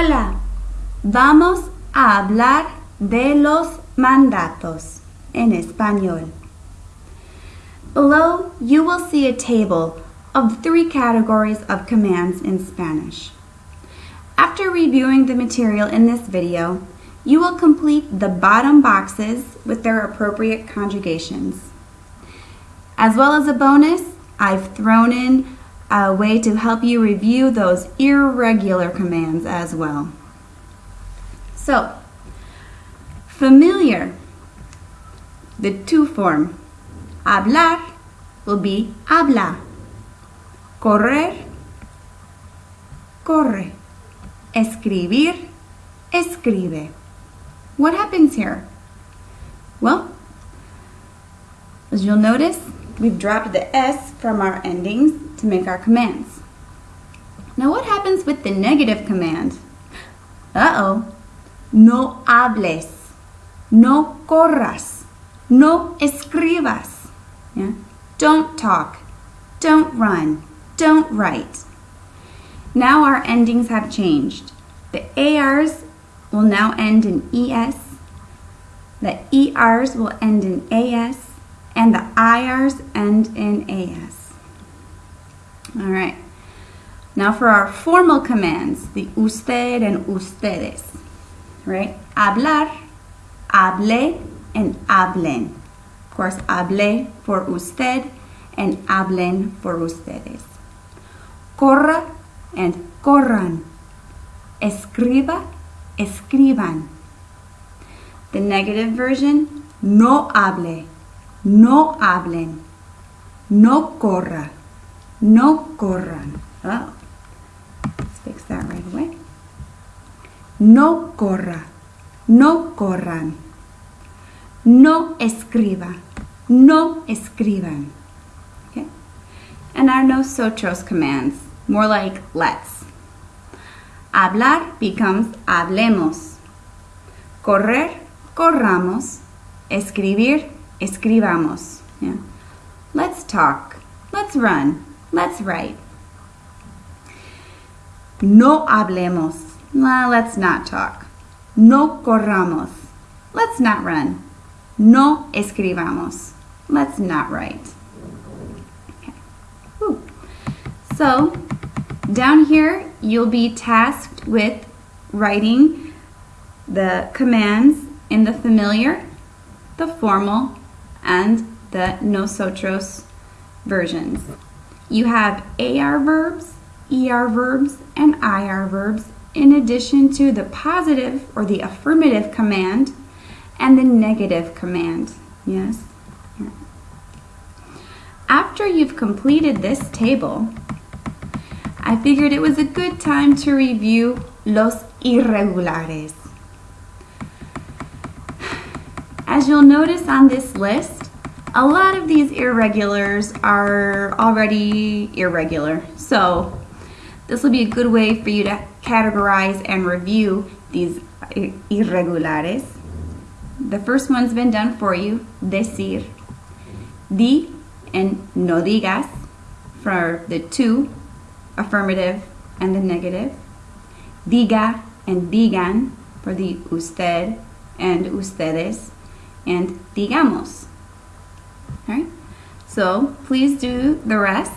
Hola, vamos a hablar de los mandatos en español. Below, you will see a table of three categories of commands in Spanish. After reviewing the material in this video, you will complete the bottom boxes with their appropriate conjugations. As well as a bonus, I've thrown in a way to help you review those irregular commands as well. So, familiar, the tú form, hablar will be habla, correr, corre, escribir, escribe. What happens here? Well, as you'll notice, we've dropped the S from our endings to make our commands. Now what happens with the negative command? Uh-oh. No hables. No corras. No escribas. Yeah? Don't talk. Don't run. Don't write. Now our endings have changed. The ARs will now end in ES. The ERs will end in AS. And the IRs end in AS. All right. Now for our formal commands, the usted and ustedes, right? Hablar, hable, and hablen. Of course, hable for usted and hablen for ustedes. Corra and corran. Escriba, escriban. The negative version, no hable, no hablen, no corra, no corran. Oh, let's fix that right away. No corra. No corran. No escriba. No escriban. Okay? And our nosotros commands, more like let's. Hablar becomes hablemos. Correr, corramos. Escribir, escribamos. Yeah? Let's talk. Let's run. Let's write. No hablemos. Well, let's not talk. No corramos. Let's not run. No escribamos. Let's not write. Okay. So, down here, you'll be tasked with writing the commands in the familiar, the formal, and the nosotros versions. You have AR verbs, ER verbs, and IR verbs in addition to the positive or the affirmative command and the negative command. Yes? After you've completed this table, I figured it was a good time to review los irregulares. As you'll notice on this list, a lot of these irregulars are already irregular. So this will be a good way for you to categorize and review these irregulares. The first one's been done for you, decir. Di and no digas for the tú, affirmative and the negative. Diga and digan for the usted and ustedes. And digamos. All right? So please do the rest.